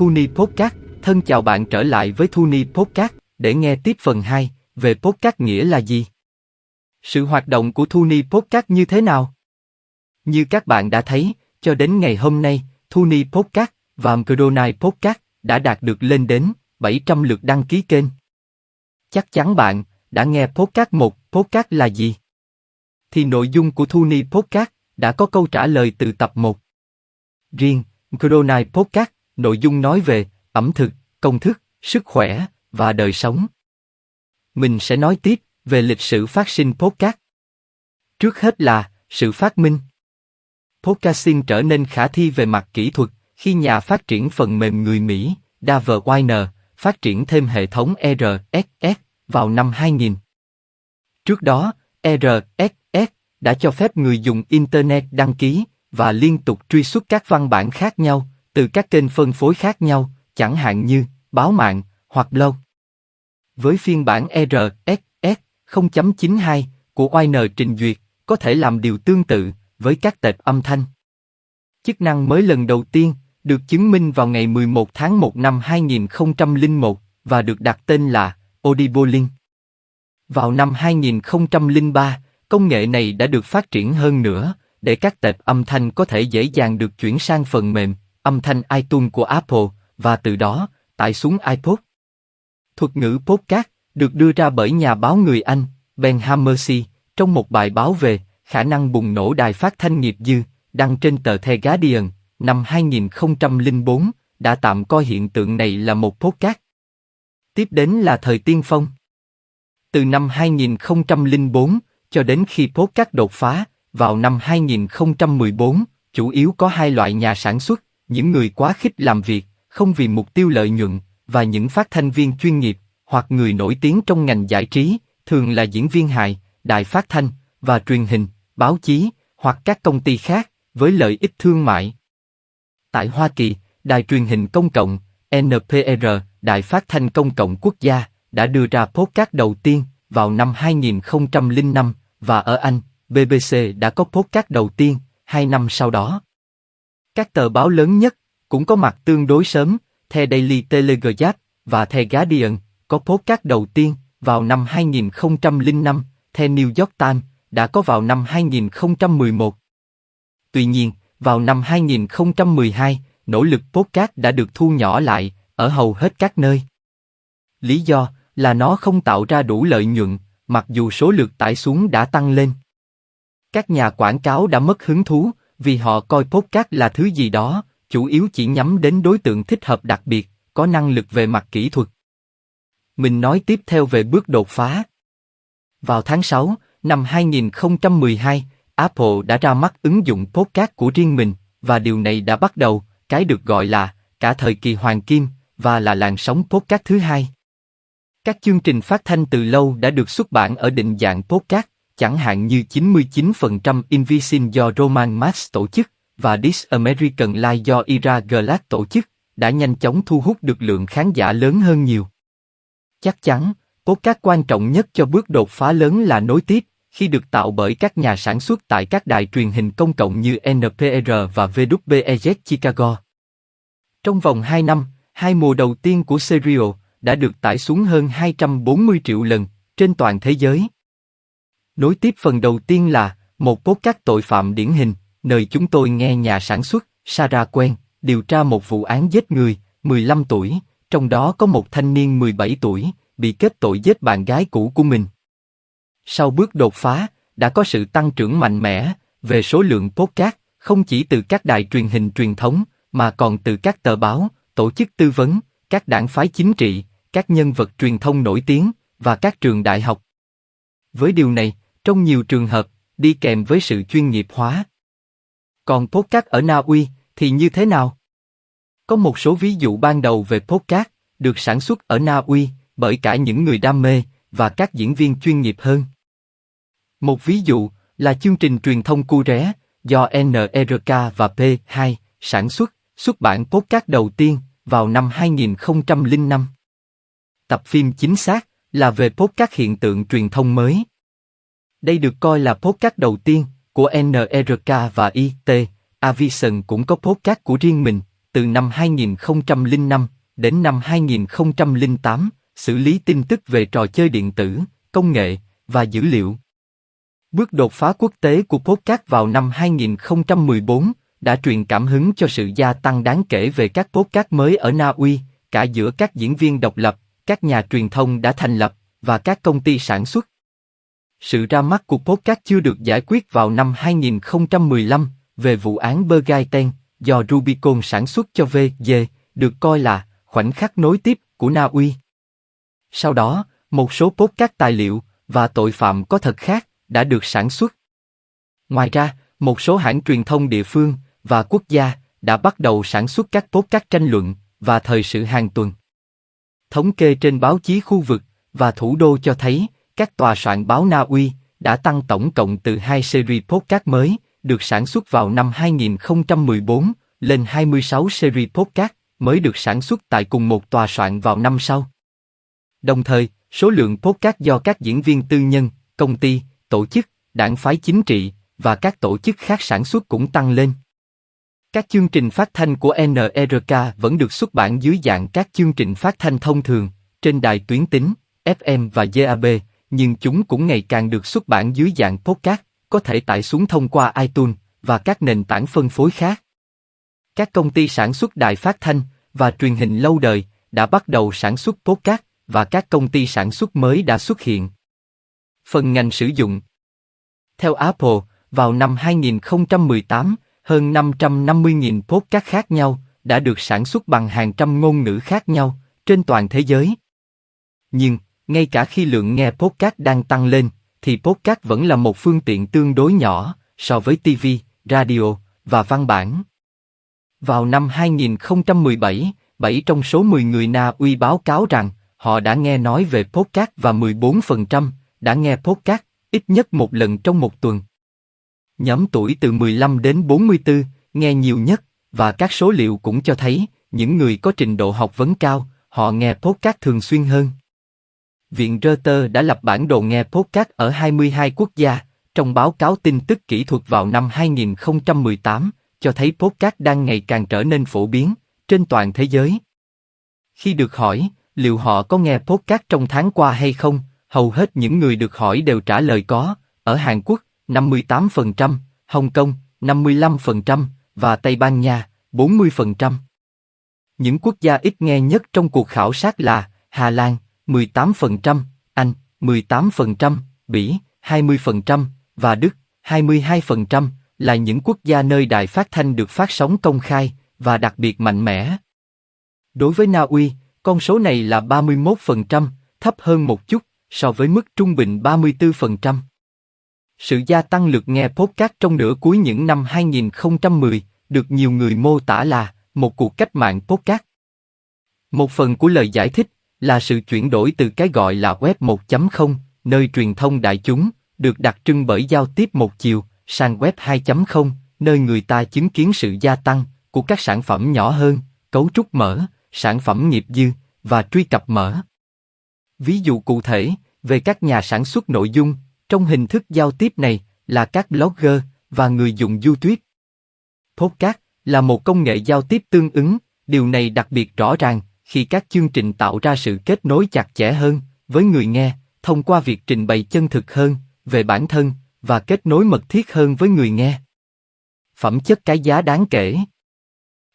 Thuni Podcast, thân chào bạn trở lại với Thuni Podcast để nghe tiếp phần 2 về Podcast nghĩa là gì. Sự hoạt động của Thuni Podcast như thế nào? Như các bạn đã thấy, cho đến ngày hôm nay, Thuni Podcast và Mcdonald Podcast đã đạt được lên đến 700 lượt đăng ký kênh. Chắc chắn bạn đã nghe Podcast 1, Podcast là gì? Thì nội dung của Thuni Podcast đã có câu trả lời từ tập 1. Riêng, Mcdonald Podcast, nội dung nói về ẩm thực, công thức, sức khỏe và đời sống. Mình sẽ nói tiếp về lịch sử phát sinh podcast. Trước hết là sự phát minh. Podcasting trở nên khả thi về mặt kỹ thuật khi nhà phát triển phần mềm người Mỹ, Dave Weiner, phát triển thêm hệ thống RSS vào năm 2000. Trước đó, RSS đã cho phép người dùng Internet đăng ký và liên tục truy xuất các văn bản khác nhau từ các kênh phân phối khác nhau, chẳng hạn như báo mạng hoặc blog. Với phiên bản RSS 0.92 của Weiner trình duyệt, có thể làm điều tương tự với các tệp âm thanh. Chức năng mới lần đầu tiên được chứng minh vào ngày 11 tháng 1 năm 2001 và được đặt tên là Audible Link. Vào năm 2003, công nghệ này đã được phát triển hơn nữa để các tệp âm thanh có thể dễ dàng được chuyển sang phần mềm âm thanh iTunes của Apple và từ đó tải xuống iPod. Thuật ngữ podcast được đưa ra bởi nhà báo người Anh Ben Hammersey, trong một bài báo về khả năng bùng nổ đài phát thanh nghiệp dư đăng trên tờ The Guardian năm 2004 đã tạm coi hiện tượng này là một podcast. Tiếp đến là thời tiên phong. Từ năm 2004 cho đến khi podcast đột phá, vào năm 2014, chủ yếu có hai loại nhà sản xuất, những người quá khích làm việc, không vì mục tiêu lợi nhuận, và những phát thanh viên chuyên nghiệp, hoặc người nổi tiếng trong ngành giải trí, thường là diễn viên hài, đài phát thanh, và truyền hình, báo chí, hoặc các công ty khác, với lợi ích thương mại. Tại Hoa Kỳ, đài truyền hình công cộng, NPR, đài phát thanh công cộng quốc gia, đã đưa ra podcast đầu tiên vào năm 2005, và ở Anh, BBC đã có podcast đầu tiên, hai năm sau đó. Các tờ báo lớn nhất cũng có mặt tương đối sớm, The Daily Telegraph và The Guardian có podcast đầu tiên vào năm 2005, The New York Times đã có vào năm 2011. Tuy nhiên, vào năm 2012, nỗ lực podcast đã được thu nhỏ lại ở hầu hết các nơi. Lý do là nó không tạo ra đủ lợi nhuận, mặc dù số lượt tải xuống đã tăng lên. Các nhà quảng cáo đã mất hứng thú vì họ coi podcast là thứ gì đó, chủ yếu chỉ nhắm đến đối tượng thích hợp đặc biệt, có năng lực về mặt kỹ thuật. Mình nói tiếp theo về bước đột phá. Vào tháng 6 năm 2012, Apple đã ra mắt ứng dụng podcast của riêng mình, và điều này đã bắt đầu cái được gọi là cả thời kỳ hoàng kim và là làn sóng podcast thứ hai. Các chương trình phát thanh từ lâu đã được xuất bản ở định dạng podcast, chẳng hạn như 99% Invisin do Roman Mars tổ chức và This American Life do Ira Glass tổ chức, đã nhanh chóng thu hút được lượng khán giả lớn hơn nhiều. Chắc chắn, podcast quan trọng nhất cho bước đột phá lớn là nối tiếp, khi được tạo bởi các nhà sản xuất tại các đài truyền hình công cộng như NPR và WBEZ Chicago. Trong vòng 2 năm, hai mùa đầu tiên của Serial đã được tải xuống hơn 240 triệu lần trên toàn thế giới. Nối tiếp phần đầu tiên là một podcast tội phạm điển hình, nơi chúng tôi nghe nhà sản xuất Sarah Quen điều tra một vụ án giết người, 15 tuổi, trong đó có một thanh niên 17 tuổi bị kết tội giết bạn gái cũ của mình. Sau bước đột phá, đã có sự tăng trưởng mạnh mẽ về số lượng podcast, không chỉ từ các đài truyền hình truyền thống, mà còn từ các tờ báo, tổ chức tư vấn, các đảng phái chính trị, các nhân vật truyền thông nổi tiếng và các trường đại học. Với điều này, trong nhiều trường hợp, đi kèm với sự chuyên nghiệp hóa. Còn podcast ở Na Uy thì như thế nào? Có một số ví dụ ban đầu về podcast được sản xuất ở Na Uy bởi cả những người đam mê và các diễn viên chuyên nghiệp hơn. Một ví dụ là chương trình truyền thông cu ré do NRK và P2 sản xuất, xuất bản podcast đầu tiên vào năm 2005. Tập phim chính xác là về podcast hiện tượng truyền thông mới. Đây được coi là podcast đầu tiên của NRK và IT. Avison cũng có podcast của riêng mình, từ năm 2005 đến năm 2008, xử lý tin tức về trò chơi điện tử, công nghệ và dữ liệu. Bước đột phá quốc tế của podcast vào năm 2014 đã truyền cảm hứng cho sự gia tăng đáng kể về các podcast mới ở Na Uy, cả giữa các diễn viên độc lập, các nhà truyền thông đã thành lập và các công ty sản xuất. Sự ra mắt của podcast chưa được giải quyết vào năm 2015 về vụ án Bergaiten do Rubicon sản xuất cho VG, được coi là khoảnh khắc nối tiếp của Na Uy. Sau đó, một số podcast tài liệu và tội phạm có thật khác đã được sản xuất. Ngoài ra, một số hãng truyền thông địa phương và quốc gia đã bắt đầu sản xuất các podcast tranh luận và thời sự hàng tuần. Thống kê trên báo chí khu vực và thủ đô cho thấy các tòa soạn báo Na Uy đã tăng tổng cộng từ hai series podcast mới được sản xuất vào năm 2014 lên 26 series podcast mới được sản xuất tại cùng một tòa soạn vào năm sau. Đồng thời, số lượng podcast do các diễn viên tư nhân, công ty, tổ chức, đảng phái chính trị và các tổ chức khác sản xuất cũng tăng lên. Các chương trình phát thanh của NRK vẫn được xuất bản dưới dạng các chương trình phát thanh thông thường, trên đài tuyến tính, FM và DAB, nhưng chúng cũng ngày càng được xuất bản dưới dạng podcast, có thể tải xuống thông qua iTunes và các nền tảng phân phối khác. Các công ty sản xuất đài phát thanh và truyền hình lâu đời đã bắt đầu sản xuất podcast và các công ty sản xuất mới đã xuất hiện. Phần ngành sử dụng Theo Apple, vào năm 2018, hơn 550.000 podcast khác nhau đã được sản xuất bằng hàng trăm ngôn ngữ khác nhau trên toàn thế giới. Nhưng, ngay cả khi lượng nghe podcast đang tăng lên, thì podcast vẫn là một phương tiện tương đối nhỏ so với TV, radio và văn bản. Vào năm 2017, 7 trong số 10 người Na Uy báo cáo rằng họ đã nghe nói về podcast và 14% đã nghe podcast ít nhất một lần trong một tuần. Nhóm tuổi từ 15 đến 44 nghe nhiều nhất và các số liệu cũng cho thấy những người có trình độ học vấn cao, họ nghe podcast thường xuyên hơn. Viện Reuters đã lập bản đồ nghe podcast ở 22 quốc gia, trong báo cáo tin tức kỹ thuật vào năm 2018, cho thấy podcast đang ngày càng trở nên phổ biến trên toàn thế giới. Khi được hỏi liệu họ có nghe podcast trong tháng qua hay không, hầu hết những người được hỏi đều trả lời có. Ở Hàn Quốc, 58%, Hồng Kông, 55% và Tây Ban Nha, 40%. Những quốc gia ít nghe nhất trong cuộc khảo sát là Hà Lan, 18%, Anh, 18%, Bỉ, 20% và Đức, 22% là những quốc gia nơi đài phát thanh được phát sóng công khai và đặc biệt mạnh mẽ. Đối với Na Uy, con số này là 31%, thấp hơn một chút so với mức trung bình 34%. Sự gia tăng lượt nghe podcast trong nửa cuối những năm 2010 được nhiều người mô tả là một cuộc cách mạng podcast. Một phần của lời giải thích là sự chuyển đổi từ cái gọi là web 1.0, nơi truyền thông đại chúng, được đặc trưng bởi giao tiếp một chiều, sang web 2.0, nơi người ta chứng kiến sự gia tăng của các sản phẩm nhỏ hơn, cấu trúc mở, sản phẩm nghiệp dư và truy cập mở. Ví dụ cụ thể về các nhà sản xuất nội dung trong hình thức giao tiếp này là các blogger và người dùng YouTube. Podcast là một công nghệ giao tiếp tương ứng, điều này đặc biệt rõ ràng khi các chương trình tạo ra sự kết nối chặt chẽ hơn với người nghe, thông qua việc trình bày chân thực hơn về bản thân và kết nối mật thiết hơn với người nghe. Phẩm chất cái giá đáng kể.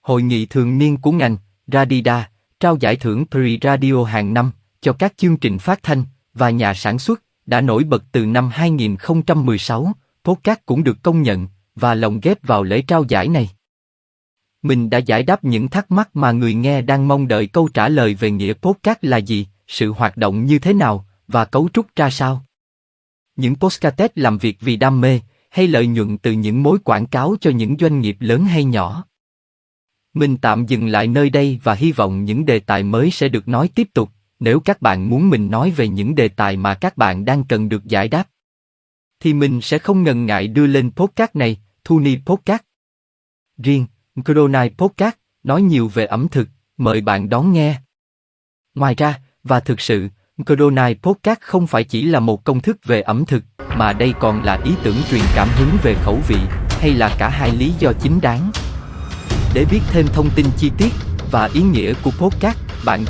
Hội nghị thường niên của ngành, Radida, trao giải thưởng Pre Radio hàng năm cho các chương trình phát thanh và nhà sản xuất đã nổi bật từ năm 2016. Podcast cũng được công nhận và lồng ghép vào lễ trao giải này. Mình đã giải đáp những thắc mắc mà người nghe đang mong đợi câu trả lời về nghĩa podcast là gì, sự hoạt động như thế nào và cấu trúc ra sao. Những podcast làm việc vì đam mê hay lợi nhuận từ những mối quảng cáo cho những doanh nghiệp lớn hay nhỏ. Mình tạm dừng lại nơi đây và hy vọng những đề tài mới sẽ được nói tiếp tục, nếu các bạn muốn mình nói về những đề tài mà các bạn đang cần được giải đáp. Thì mình sẽ không ngần ngại đưa lên podcast này, Thuni Podcast. Riêng, Cronai Podcast, nói nhiều về ẩm thực, mời bạn đón nghe. Ngoài ra, và thực sự, Cronai Podcast không phải chỉ là một công thức về ẩm thực, mà đây còn là ý tưởng truyền cảm hứng về khẩu vị, hay là cả hai lý do chính đáng. Để biết thêm thông tin chi tiết và ý nghĩa của podcast, bạn